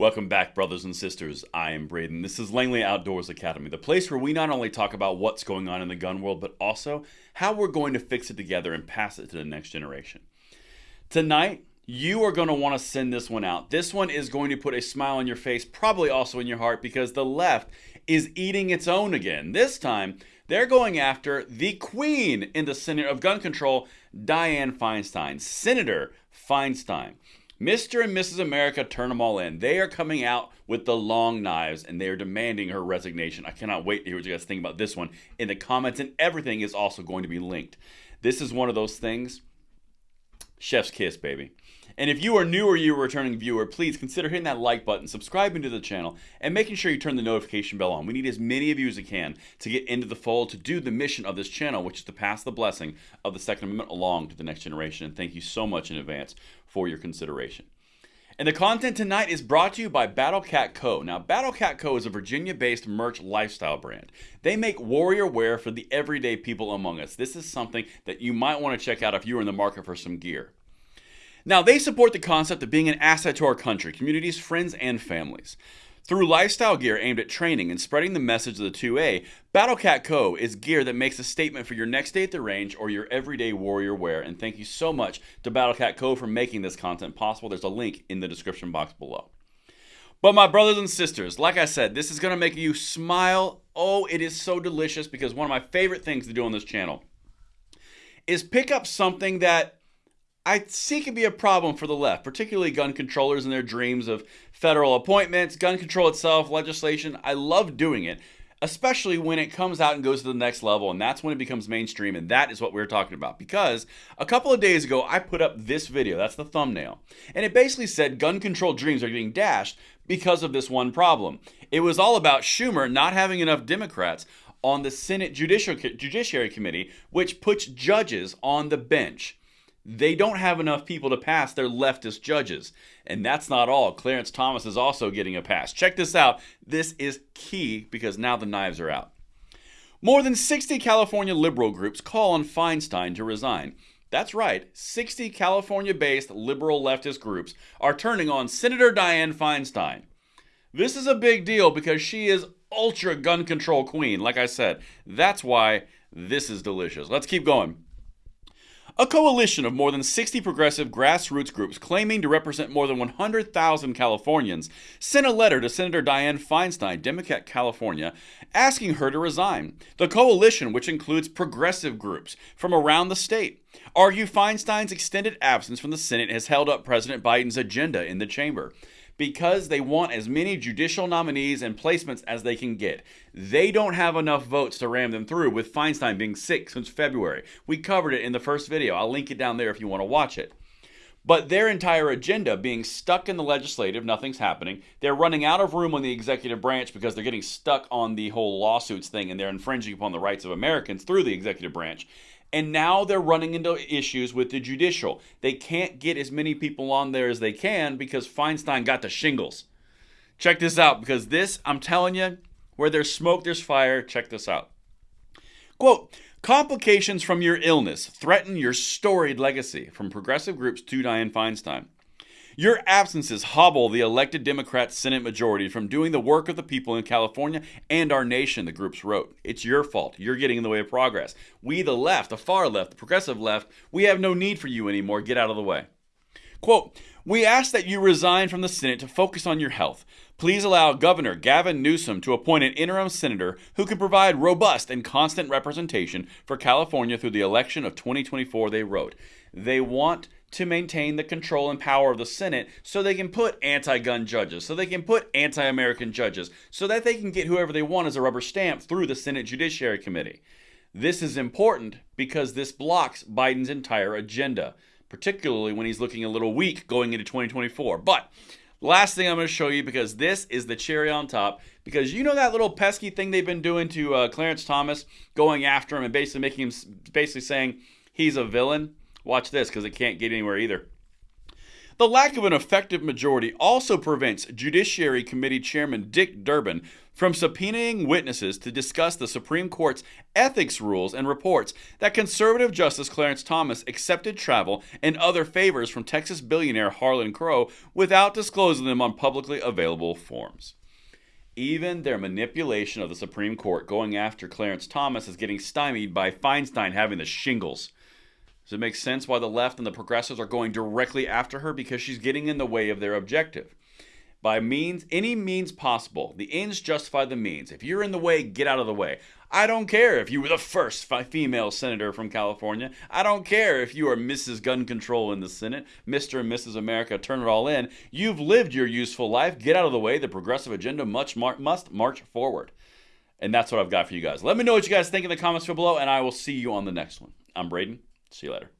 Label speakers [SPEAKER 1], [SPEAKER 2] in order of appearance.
[SPEAKER 1] Welcome back, brothers and sisters. I am Braden. This is Langley Outdoors Academy, the place where we not only talk about what's going on in the gun world, but also how we're going to fix it together and pass it to the next generation. Tonight, you are going to want to send this one out. This one is going to put a smile on your face, probably also in your heart, because the left is eating its own again. This time, they're going after the queen in the Senate of gun control, Dianne Feinstein. Senator Feinstein. Mr. and Mrs. America turn them all in. They are coming out with the long knives and they are demanding her resignation. I cannot wait to hear what you guys think about this one in the comments, and everything is also going to be linked. This is one of those things. Chef's kiss, baby. And if you are new or you're a returning viewer, please consider hitting that like button, subscribing to the channel, and making sure you turn the notification bell on. We need as many of you as we can to get into the fold to do the mission of this channel, which is to pass the blessing of the Second Amendment along to the next generation. And thank you so much in advance for your consideration. And the content tonight is brought to you by Battle Cat Co. Now, Battle Cat Co. is a Virginia based merch lifestyle brand. They make warrior wear for the everyday people among us. This is something that you might want to check out if you're in the market for some gear. Now, they support the concept of being an asset to our country, communities, friends, and families. Through lifestyle gear aimed at training and spreading the message of the 2A, BattleCat Co. is gear that makes a statement for your next day at the range or your everyday warrior wear. And thank you so much to BattleCat Co. for making this content possible. There's a link in the description box below. But my brothers and sisters, like I said, this is going to make you smile. Oh, it is so delicious because one of my favorite things to do on this channel is pick up something that I see can be a problem for the left, particularly gun controllers and their dreams of federal appointments, gun control itself, legislation. I love doing it, especially when it comes out and goes to the next level, and that's when it becomes mainstream, and that is what we're talking about. Because a couple of days ago, I put up this video, that's the thumbnail, and it basically said gun control dreams are getting dashed because of this one problem. It was all about Schumer not having enough Democrats on the Senate Judicial, Judiciary Committee, which puts judges on the bench. They don't have enough people to pass their leftist judges. And that's not all. Clarence Thomas is also getting a pass. Check this out. This is key because now the knives are out. More than 60 California liberal groups call on Feinstein to resign. That's right, 60 California based liberal leftist groups are turning on Senator Dianne Feinstein. This is a big deal because she is ultra gun control queen, like I said. That's why this is delicious. Let's keep going. A coalition of more than 60 progressive grassroots groups claiming to represent more than 100,000 Californians sent a letter to Senator Dianne Feinstein, Democrat California, asking her to resign. The coalition, which includes progressive groups from around the state, argue Feinstein's extended absence from the Senate has held up President Biden's agenda in the chamber because they want as many judicial nominees and placements as they can get. They don't have enough votes to ram them through, with Feinstein being sick since February. We covered it in the first video. I'll link it down there if you want to watch it. But their entire agenda being stuck in the legislative, nothing's happening. They're running out of room on the executive branch because they're getting stuck on the whole lawsuits thing and they're infringing upon the rights of Americans through the executive branch. And now they're running into issues with the judicial. They can't get as many people on there as they can because Feinstein got the shingles. Check this out because this, I'm telling you, where there's smoke, there's fire. Check this out. Quote, complications from your illness threaten your storied legacy from progressive groups to Dianne Feinstein. Your absences hobble the elected Democrat Senate majority from doing the work of the people in California and our nation, the groups wrote. It's your fault. You're getting in the way of progress. We, the left, the far left, the progressive left, we have no need for you anymore. Get out of the way. Quote, we ask that you resign from the Senate to focus on your health. Please allow Governor Gavin Newsom to appoint an interim senator who can provide robust and constant representation for California through the election of 2024, they wrote. They want to maintain the control and power of the Senate so they can put anti gun judges, so they can put anti American judges, so that they can get whoever they want as a rubber stamp through the Senate Judiciary Committee. This is important because this blocks Biden's entire agenda, particularly when he's looking a little weak going into 2024. But last thing I'm going to show you because this is the cherry on top because you know that little pesky thing they've been doing to uh, Clarence Thomas, going after him and basically making him basically saying he's a villain. Watch this because it can't get anywhere either. The lack of an effective majority also prevents Judiciary Committee Chairman Dick Durbin from subpoenaing witnesses to discuss the Supreme Court's ethics rules and reports that conservative Justice Clarence Thomas accepted travel and other favors from Texas billionaire Harlan Crow without disclosing them on publicly available forms. Even their manipulation of the Supreme Court going after Clarence Thomas is getting stymied by Feinstein having the shingles. Does it make sense why the left and the progressives are going directly after her? Because she's getting in the way of their objective by means, any means possible. The ends justify the means. If you're in the way, get out of the way. I don't care if you were the first female senator from California. I don't care if you are Mrs. Gun Control in the Senate, Mr. and Mrs. America, turn it all in. You've lived your useful life. Get out of the way. The progressive agenda much mar- must march forward. And that's what I've got for you guys. Let me know what you guys think in the comments below, and I will see you on the next one. I'm Braden. See you later.